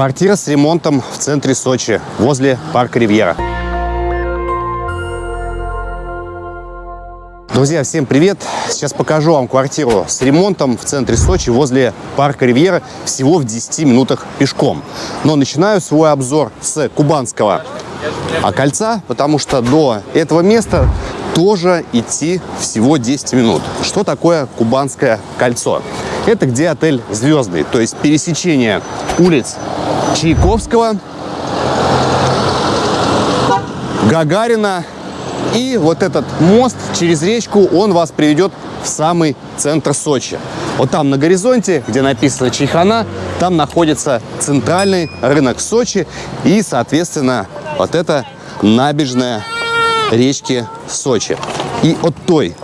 Квартира с ремонтом в центре Сочи, возле парка Ривьера. Друзья, всем привет! Сейчас покажу вам квартиру с ремонтом в центре Сочи возле парка Ривьера всего в 10 минутах пешком. Но начинаю свой обзор с Кубанского кольца, потому что до этого места тоже идти всего 10 минут. Что такое Кубанское кольцо? Это где отель «Звездный», то есть пересечение улиц Чайковского, Гагарина и вот этот мост через речку, он вас приведет в самый центр Сочи. Вот там на горизонте, где написано Чайхана, там находится центральный рынок Сочи и, соответственно, вот это набережная речки Сочи. И от той,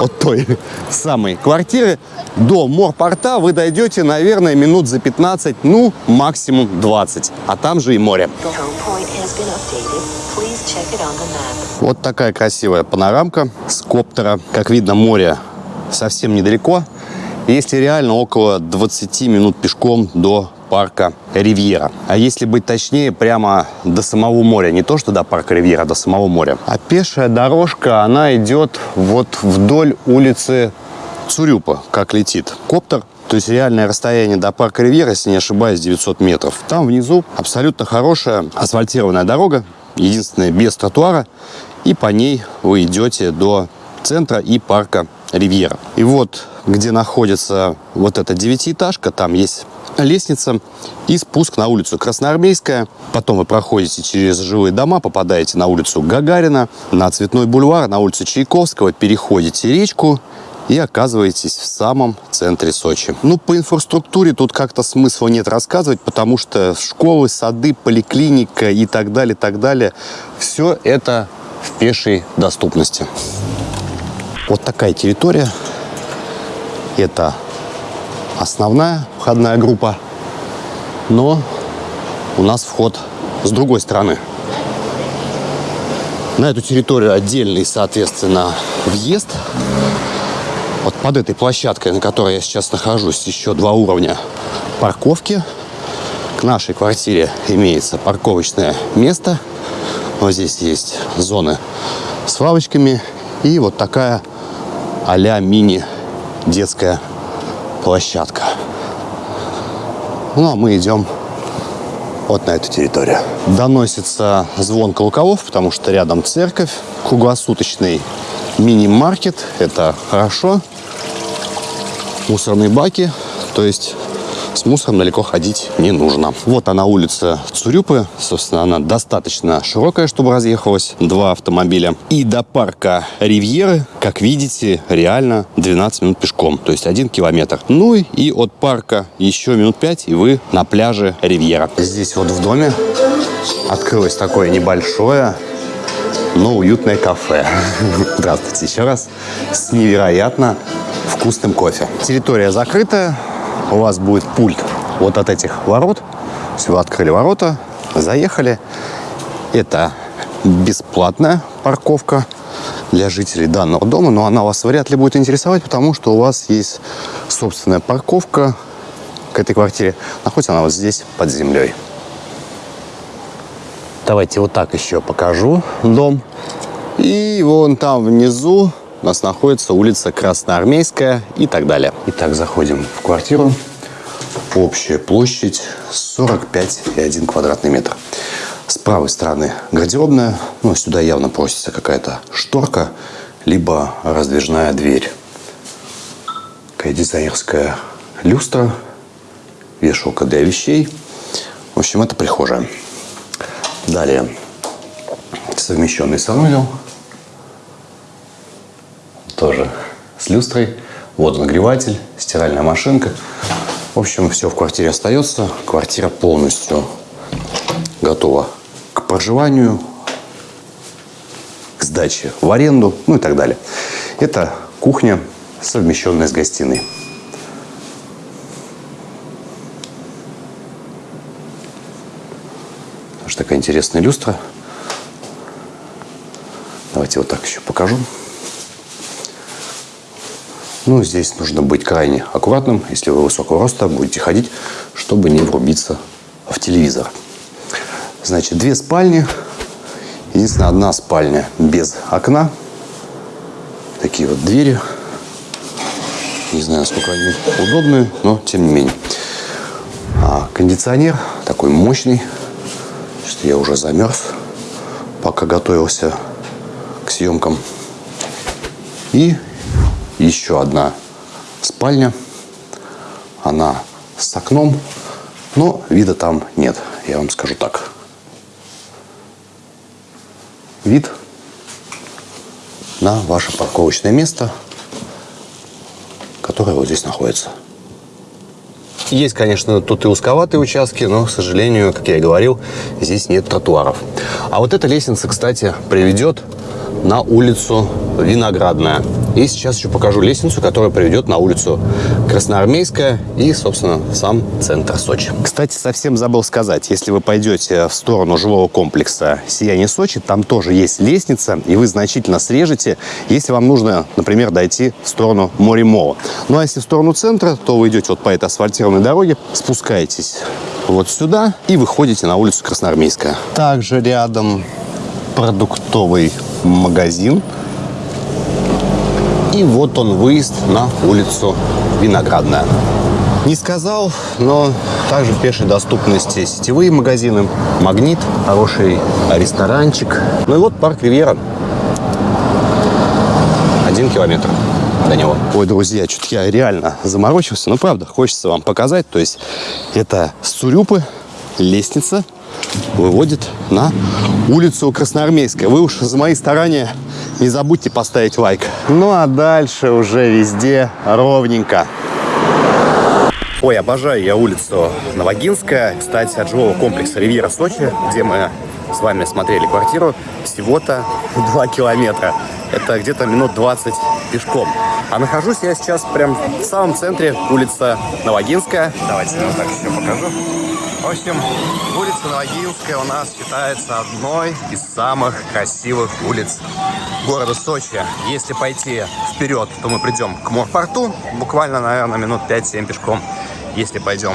от той самой квартиры до морпорта вы дойдете, наверное, минут за 15, ну, максимум 20. А там же и море. Вот такая красивая панорамка с коптера. Как видно, море совсем недалеко. Если реально около 20 минут пешком до парка Ривьера. А если быть точнее, прямо до самого моря. Не то, что до парка Ривьера, до самого моря. А пешая дорожка, она идет вот вдоль улицы Цурюпа, как летит коптер. То есть реальное расстояние до парка Ривьера, если не ошибаюсь, 900 метров. Там внизу абсолютно хорошая асфальтированная дорога, единственная без тротуара. И по ней вы идете до центра и парка Ривьера. И вот, где находится вот эта девятиэтажка, там есть лестница и спуск на улицу Красноармейская. Потом вы проходите через жилые дома, попадаете на улицу Гагарина, на Цветной бульвар, на улицу Чайковского, переходите речку и оказываетесь в самом центре Сочи. Ну, по инфраструктуре тут как-то смысла нет рассказывать, потому что школы, сады, поликлиника и так далее, так далее, все это в пешей доступности. Вот такая территория. Это основная входная группа, но у нас вход с другой стороны. На эту территорию отдельный, соответственно, въезд. Вот под этой площадкой, на которой я сейчас нахожусь, еще два уровня парковки. К нашей квартире имеется парковочное место. Вот здесь есть зоны с лавочками и вот такая а-ля мини детская площадка. Ну, а мы идем вот на эту территорию. Доносится звон колоколов, потому что рядом церковь, круглосуточный мини-маркет. Это хорошо. Мусорные баки. То есть мусором далеко ходить не нужно. Вот она улица Цурюпы. Собственно, она достаточно широкая, чтобы разъехалось два автомобиля. И до парка Ривьеры, как видите, реально 12 минут пешком. То есть один километр. Ну и от парка еще минут 5, и вы на пляже Ривьера. Здесь вот в доме открылось такое небольшое но уютное кафе. Здравствуйте еще раз. С невероятно вкусным кофе. Территория закрытая, у вас будет пульт вот от этих ворот. Все, открыли ворота, заехали. Это бесплатная парковка для жителей данного дома, но она вас вряд ли будет интересовать, потому что у вас есть собственная парковка к этой квартире. Находится она вот здесь, под землей. Давайте вот так еще покажу дом. И вон там внизу у нас находится улица Красноармейская и так далее. Итак, заходим в квартиру. Общая площадь 45,1 квадратный метр. С правой стороны гардеробная. Ну, сюда явно просится какая-то шторка, либо раздвижная дверь. Такая дизайнерская люстра, вешалка для вещей. В общем, это прихожая. Далее совмещенный санузел – тоже с люстрой. Водонагреватель, стиральная машинка. В общем, все в квартире остается. Квартира полностью готова к проживанию, к сдаче в аренду, ну и так далее. Это кухня, совмещенная с гостиной. Такая интересная люстра. Давайте вот так еще покажу. Ну, здесь нужно быть крайне аккуратным. Если вы высокого роста, будете ходить, чтобы не врубиться в телевизор. Значит, две спальни. Единственное, одна спальня без окна. Такие вот двери. Не знаю, насколько они удобные, но тем не менее. А кондиционер такой мощный, что я уже замерз, пока готовился к съемкам. И еще одна спальня. Она с окном, но вида там нет, я вам скажу так. Вид на ваше парковочное место, которое вот здесь находится. Есть, конечно, тут и узковатые участки, но, к сожалению, как я и говорил, здесь нет тротуаров. А вот эта лестница, кстати, приведет на улицу Виноградная. И сейчас еще покажу лестницу, которая приведет на улицу Красноармейская и, собственно, сам центр Сочи. Кстати, совсем забыл сказать, если вы пойдете в сторону жилого комплекса «Сияние Сочи», там тоже есть лестница, и вы значительно срежете, если вам нужно, например, дойти в сторону Моремола. Ну а если в сторону центра, то вы идете вот по этой асфальтированной дороге, спускаетесь вот сюда и выходите на улицу Красноармейская. Также рядом продуктовый магазин. И вот он выезд на улицу Виноградная. Не сказал, но также в пешей доступности сетевые магазины, Магнит, хороший ресторанчик. Ну и вот парк Ривьера. Один километр до него. Ой, друзья, что-то я реально заморочился. Ну, правда, хочется вам показать. То есть это Сурюпы, лестница, выводит на улицу Красноармейская. Вы уж за мои старания не забудьте поставить лайк. Ну а дальше уже везде ровненько. Ой, обожаю я улицу Новогинская. Кстати, от жилого комплекса «Ривьера Сочи», где мы с вами смотрели квартиру, всего-то 2 километра. Это где-то минут 20 пешком. А нахожусь я сейчас прям в самом центре, улица Новогинская. Давайте я вот так еще покажу. В общем, улица Новогинская у нас считается одной из самых красивых улиц города Сочи. Если пойти вперед, то мы придем к морпорту, буквально, наверное, минут 5-7 пешком. Если пойдем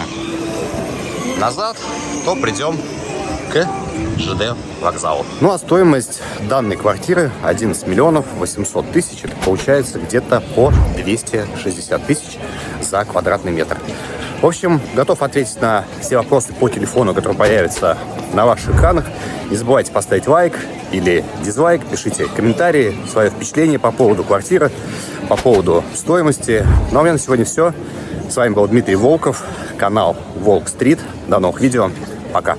назад, то придем к ЖД вокзалу. Ну а стоимость данной квартиры 11 миллионов 800 тысяч. Это получается где-то по 260 тысяч за квадратный метр. В общем, готов ответить на все вопросы по телефону, которые появятся на ваших экранах. Не забывайте поставить лайк или дизлайк, пишите комментарии, свое впечатление по поводу квартиры, по поводу стоимости. Ну а у меня на сегодня все. С вами был Дмитрий Волков, канал Волк Стрит. До новых видео. Пока.